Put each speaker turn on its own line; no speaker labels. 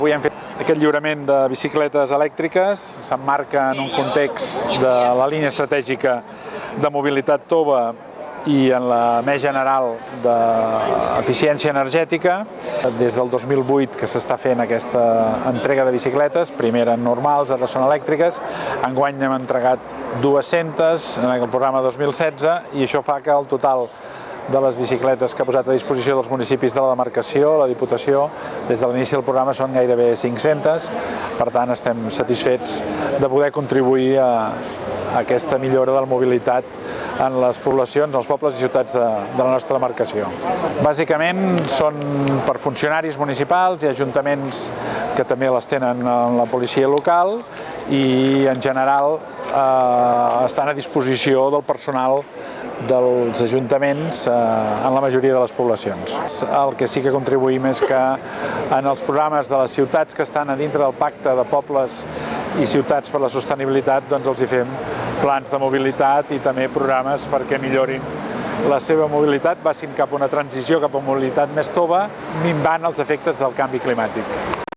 Avui hem fet aquest lliurament de bicicletes elèctriques, s'emmarca en un context de la línia estratègica de mobilitat tova i en la més general d'eficiència energètica. Des del 2008 que s'està fent aquesta entrega de bicicletes, primer eren normals, ara són elèctriques, enguany hem entregat 200 en el programa 2016 i això fa que el total de les bicicletes que ha posat a disposició dels municipis de la demarcació, la Diputació, des de l'inici del programa són gairebé 500, per tant estem satisfets de poder contribuir a, a aquesta millora de la mobilitat en les poblacions, els pobles i ciutats de, de la nostra demarcació. Bàsicament són per funcionaris municipals i ajuntaments que també les tenen en la policia local i en general eh, estan a disposició del personal dels ajuntaments eh, en la majoria de les poblacions. El que sí que contribuïm és que en els programes de les ciutats que estan a dintre del pacte de pobles i ciutats per la sostenibilitat doncs els hi fem plans de mobilitat i també programes perquè millorin la seva mobilitat, passin cap a una transició cap a mobilitat més tova, minvant els efectes del canvi climàtic.